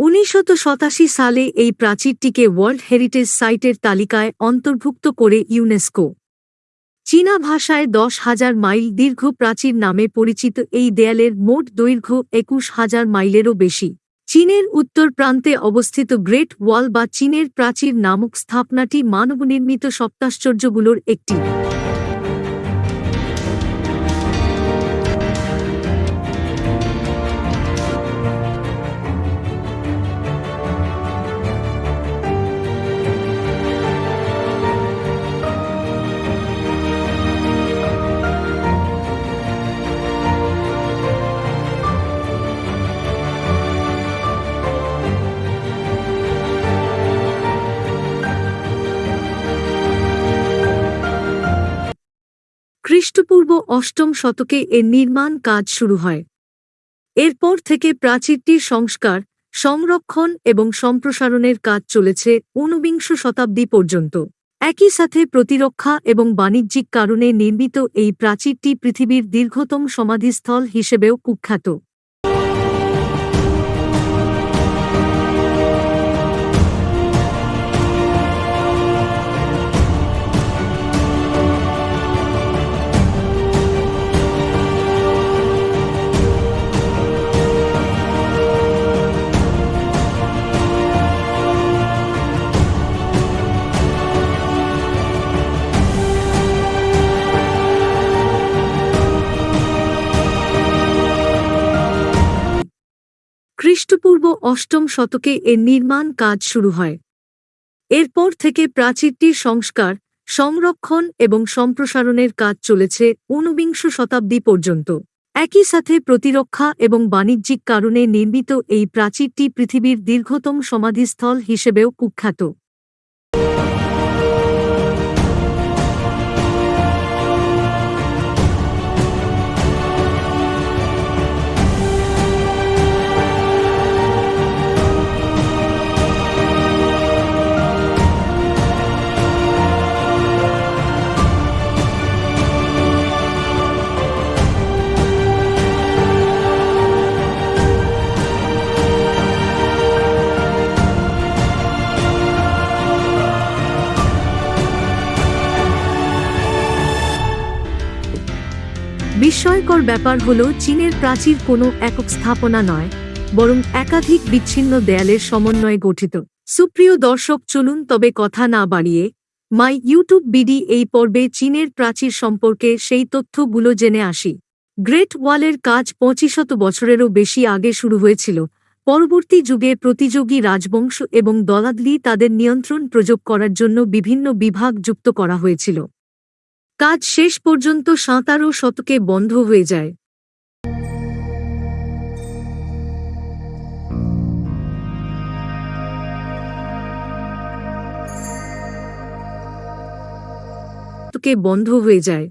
উনিশশো সাতাশি সালে এই প্রাচীরটিকে ওয়ার্ল্ড হেরিটেজ সাইটের তালিকায় অন্তর্ভুক্ত করে ইউনেস্কো চীনা ভাষায় দশ হাজার মাইল দীর্ঘ প্রাচীর নামে পরিচিত এই দেয়ালের মোট দৈর্ঘ্য একুশ হাজার মাইলেরও বেশি। চীনের উত্তর প্রান্তে অবস্থিত গ্রেট ওয়াল বা চীনের প্রাচীর নামক স্থাপনাটি মানবনির্মিত সপ্তাশ্চর্যগুলোর একটি। খ্রিস্টপূর্ব অষ্টম শতকে এর নির্মাণ কাজ শুরু হয়। এরপর থেকে প্রাচীরটির সংস্কার, সংরক্ষণ এবং সম্প্রসারণের কাজ চলেছে ঊনবিংশ শতাব্দী পর্যন্ত। একই সাথে প্রতিরক্ষা এবং বাণিজ্যিক কারণে নির্মিত এই প্রাচীরটি পৃথিবীর দীর্ঘতম সমাধিস্থল হিসেবেও কুখ্যাত। খ্রিস্টপূর্ব অষ্টম শতকে এর নির্মাণ কাজ শুরু হয়। এরপর থেকে প্রাচীরটির সংস্কার, সংরক্ষণ এবং সম্প্রসারণের কাজ চলেছে ঊনবিংশ শতাব্দী পর্যন্ত। একই সাথে প্রতিরক্ষা এবং বাণিজ্যিক কারণে নির্মিত এই প্রাচীরটি পৃথিবীর দীর্ঘতম সমাধিস্থল হিসেবেও কুখ্যাত। বিস্ময়কর ব্যাপার হল, চীনের প্রাচীর কোনো একক স্থাপনা নয়, বরং একাধিক বিচ্ছিন্ন দেয়ালের সমন্বয়ে গঠিত। সুপ্রিয় দর্শক, চলুন তবে কথা না বাড়িয়ে, মাই ইউটিউব বিডি এই পর্বে চীনের প্রাচীর সম্পর্কে সেই তথ্যগুলো জেনে আসি। গ্রেট ওয়ালের কাজ পঁচিশত বছরেরও বেশি আগে শুরু হয়েছিল। পরবর্তী যুগে প্রতিযোগী রাজবংশ এবং দলাদলি তাদের নিয়ন্ত্রণ প্রযোগ করার জন্য বিভিন্ন বিভাগ যুক্ত করা হয়েছিল। কাজ শেষ পর্যন্ত সাঁতারো শতকে বন্ধ হয়ে যায়। শতকে বন্ধ হয়ে যায়।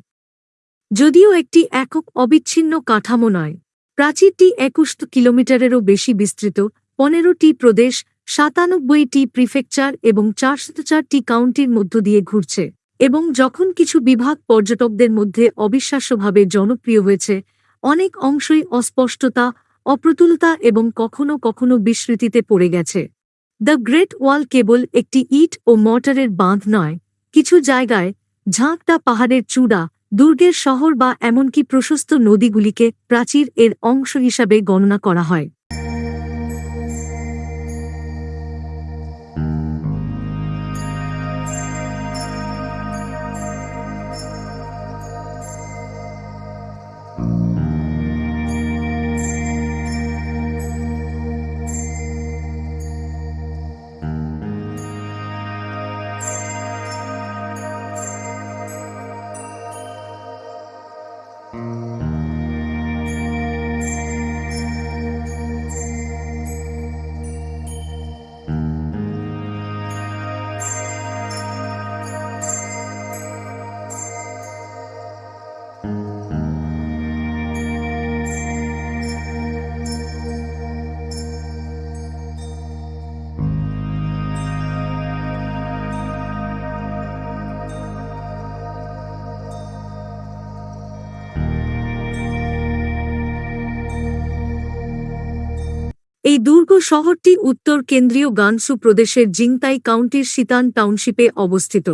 যদিও একটি একক অবিচ্ছিন্ন কাঠামো নয়, প্রাচীরটি একুশ কিলোমিটারেরও বেশি বিস্তৃত, পনেরোটি প্রদেশ, সাতানব্বইটি প্রিফেকচার এবং চারশো চারটি কাউন্টির মধ্য দিয়ে ঘুরছে। এবং যখন কিছু বিভাগ পর্যটকদের মধ্যে অবিশ্বাস্যভাবে জনপ্রিয় হয়েছে, অনেক অংশই অস্পষ্টতা, অপ্রতুলতা এবং কখনো কখনো বিস্মৃতিতে পড়ে গেছে। দ্য গ্রেট ওয়াল কেবল একটি ইট ও মর্টারের বাঁধ নয়, কিছু জায়গায় ঝাঁকটা পাহাড়ের চূড়া, দুর্গের শহর বা এমনকি প্রশস্ত নদীগুলিকে প্রাচীর এর অংশ হিসাবে গণনা করা হয়। দুর্গ শহরটি উত্তর কেন্দ্রীয় গানসু প্রদেশের জিংতাই কাউন্টির সিতান টাউনশিপে অবস্থিত।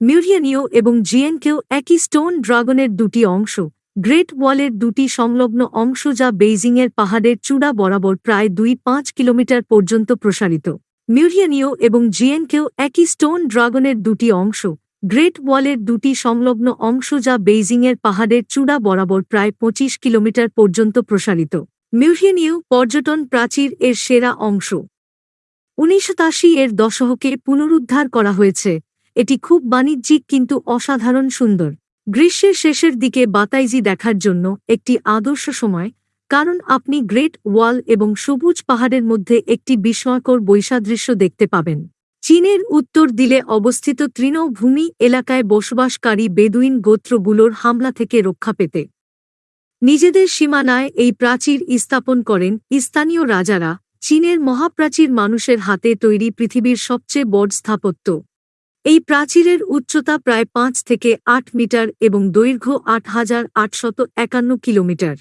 মিউরিয়ানিও এবং জিএনকেও একই স্টোন ড্রাগনের দুটি অংশ, গ্রেট ওয়ালের দুটি সংলগ্ন অংশ যা বেইজিংয়ের পাহাড়ের চূড়া বরাবর প্রায় দুই পাঁচ কিলোমিটার পর্যন্ত প্রসারিত। মিউরিয়ানিও এবং জিএনকেও একই স্টোন ড্রাগনের দুটি অংশ, গ্রেট ওয়ালের দুটি সংলগ্ন অংশ যা বেইজিংয়ের পাহাড়ের চূড়া বরাবর প্রায় পঁচিশ কিলোমিটার পর্যন্ত প্রসারিত। মিউরিয়ানিও পর্যটন প্রাচীর এর সেরা অংশ। উনিশশো এর দশকে পুনরুদ্ধার করা হয়েছে। এটি খুব বাণিজ্যিক কিন্তু অসাধারণ সুন্দর। গ্রীষ্মের শেষের দিকে বাতাইজি দেখার জন্য একটি আদর্শ সময়, কারণ আপনি গ্রেট ওয়াল এবং সবুজ পাহাড়ের মধ্যে একটি বিস্ময়কর বৈসাদৃশ্য দেখতে পাবেন। চীনের উত্তর দিলে অবস্থিত তৃণভূমি এলাকায় বসবাসকারী বেদুইন গোত্রগুলোর হামলা থেকে রক্ষা পেতে। নিজেদের সীমানায় এই প্রাচীর স্থাপন করেন স্থানীয় রাজারা, চীনের মহাপ্রাচীর মানুষের হাতে তৈরি পৃথিবীর সবচেয়ে বড় স্থাপত্য। এই প্রাচীরের উচ্চতা প্রায় পাঁচ থেকে আট মিটার এবং দৈর্ঘ্য আট হাজার আটশত একান্ন কিলোমিটার।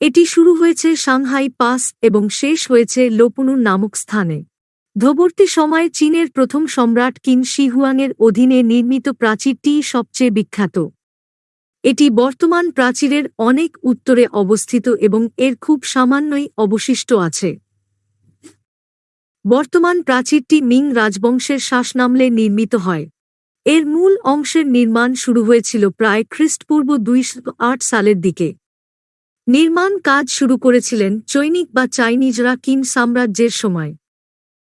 এটি শুরু হয়েছে সাংহাই পাস এবং শেষ হয়েছে লোপুনু নামক স্থানে। ধবর্তী সময়ে চীনের প্রথম সম্রাট কিন শিহুয়াংয়ের অধীনে নির্মিত প্রাচীরটি সবচেয়ে বিখ্যাত। এটি বর্তমান প্রাচীরের অনেক উত্তরে অবস্থিত এবং এর খুব সামান্যই অবশিষ্ট আছে। বর্তমান প্রাচীরটি মিং রাজবংশের শ্বাসনামলে নির্মিত হয়। এর মূল অংশের নির্মাণ শুরু হয়েছিল প্রায় খ্রিস্টপূর্ব দুইশো আট সালের দিকে। নির্মাণ কাজ শুরু করেছিলেন চৈনিক বা চাইনিজরা কিন সাম্রাজ্যের সময়।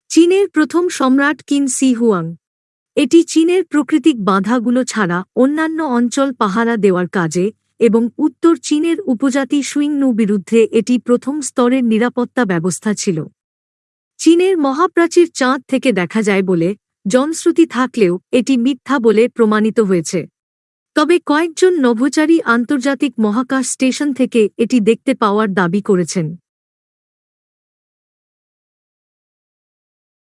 চীনের প্রথম সম্রাট কিন সি হুয়াং। এটি চীনের প্রাকৃতিক বাধাগুলো ছাড়া অন্যান্য অঞ্চল পাহারা দেওয়ার কাজে এবং উত্তর চীনের উপজাতি সুইংনু বিরুদ্ধে এটি প্রথম স্তরের নিরাপত্তা ব্যবস্থা ছিল। চীনের মহাপ্রাচীর চাঁদ থেকে দেখা যায় বলে জনশ্রুতি থাকলেও এটি মিথ্যা বলে প্রমাণিত হয়েছে। তবে কয়েকজন নভোচারী আন্তর্জাতিক মহাকাশ স্টেশন থেকে এটি দেখতে পাওয়ার দাবি করেছেন।